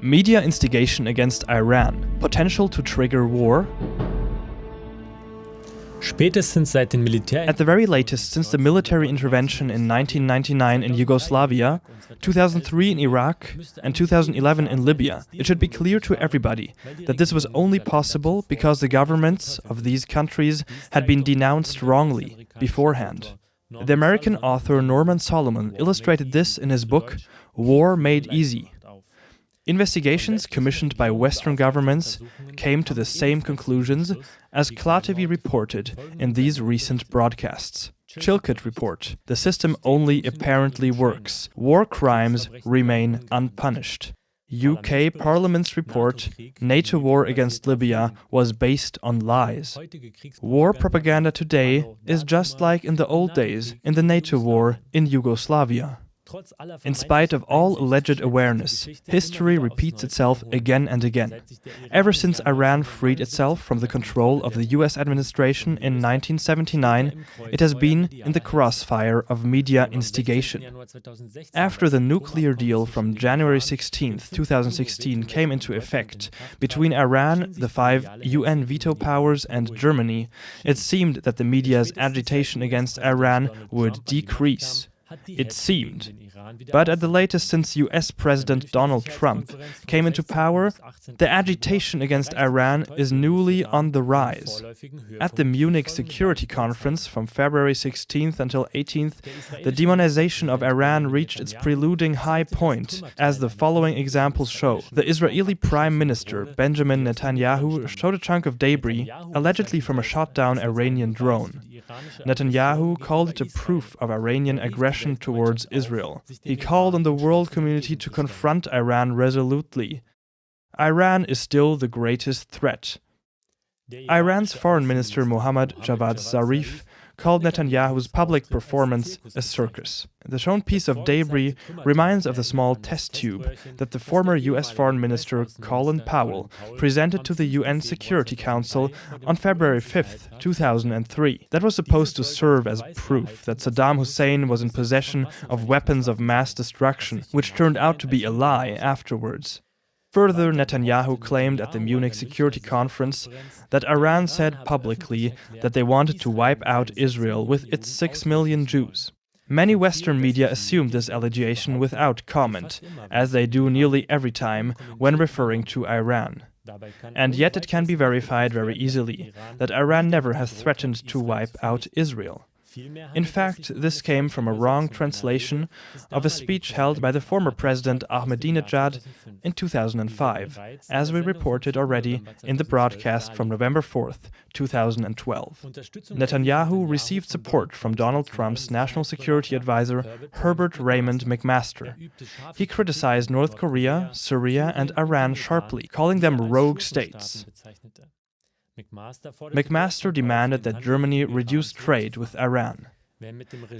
Media instigation against Iran. Potential to trigger war. Spätestens seit den Militär At the very latest, since the military intervention in 1999 in Yugoslavia, 2003 in Iraq, and 2011 in Libya, it should be clear to everybody that this was only possible because the governments of these countries had been denounced wrongly beforehand. The American author Norman Solomon illustrated this in his book War Made Easy. Investigations commissioned by Western governments came to the same conclusions as Kla.TV reported in these recent broadcasts. Chilcot report, the system only apparently works. War crimes remain unpunished. UK Parliament's report, NATO war against Libya, was based on lies. War propaganda today is just like in the old days in the NATO war in Yugoslavia. In spite of all alleged awareness, history repeats itself again and again. Ever since Iran freed itself from the control of the US administration in 1979, it has been in the crossfire of media instigation. After the nuclear deal from January 16, 2016 came into effect between Iran, the five UN veto powers and Germany, it seemed that the media's agitation against Iran would decrease. It seemed. But at the latest since US President Donald Trump came into power, the agitation against Iran is newly on the rise. At the Munich Security Conference from February 16th until 18th, the demonization of Iran reached its preluding high point, as the following examples show. The Israeli Prime Minister Benjamin Netanyahu showed a chunk of debris, allegedly from a shot down Iranian drone. Netanyahu called it a proof of Iranian aggression towards Israel. He called on the world community to confront Iran resolutely. Iran is still the greatest threat. Iran's foreign minister Mohammad Javad Zarif called Netanyahu's public performance a circus. The shown piece of debris reminds of the small test tube that the former US Foreign Minister Colin Powell presented to the UN Security Council on February 5, 2003. That was supposed to serve as proof that Saddam Hussein was in possession of weapons of mass destruction, which turned out to be a lie afterwards. Further, Netanyahu claimed at the Munich Security Conference that Iran said publicly that they wanted to wipe out Israel with its 6 million Jews. Many Western media assumed this allegation without comment, as they do nearly every time when referring to Iran. And yet it can be verified very easily that Iran never has threatened to wipe out Israel. In fact, this came from a wrong translation of a speech held by the former president Ahmadinejad in 2005, as we reported already in the broadcast from November 4, 2012. Netanyahu received support from Donald Trump's national security advisor Herbert Raymond McMaster. He criticized North Korea, Syria and Iran sharply, calling them rogue states. McMaster demanded that Germany reduce trade with Iran.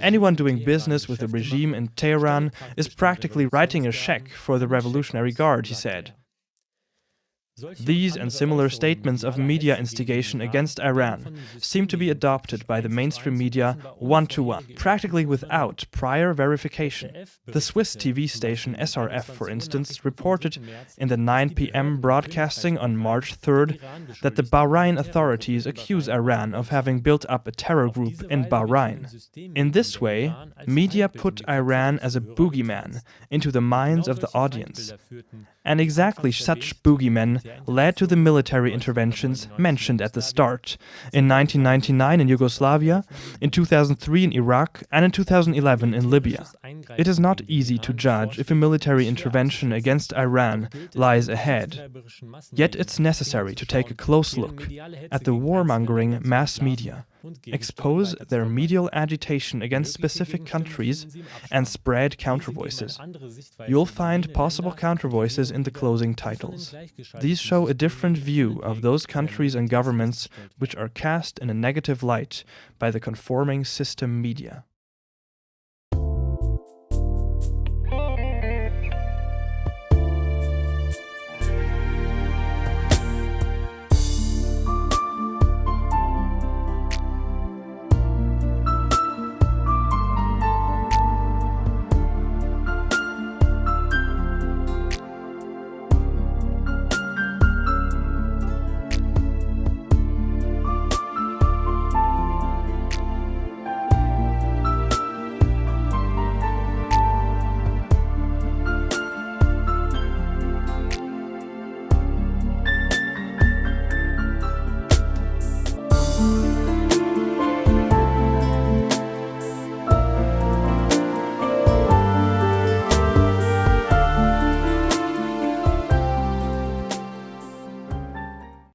Anyone doing business with the regime in Tehran is practically writing a check for the Revolutionary Guard, he said. These and similar statements of media instigation against Iran seem to be adopted by the mainstream media one-to-one, -one, practically without prior verification. The Swiss TV station SRF, for instance, reported in the 9 p.m. broadcasting on March 3rd that the Bahrain authorities accuse Iran of having built up a terror group in Bahrain. In this way, media put Iran as a boogeyman into the minds of the audience. And exactly such boogeymen led to the military interventions mentioned at the start, in 1999 in Yugoslavia, in 2003 in Iraq, and in 2011 in Libya. It is not easy to judge if a military intervention against Iran lies ahead. Yet it's necessary to take a close look at the warmongering mass media expose their medial agitation against specific countries, and spread countervoices. You'll find possible countervoices in the closing titles. These show a different view of those countries and governments which are cast in a negative light by the conforming system media.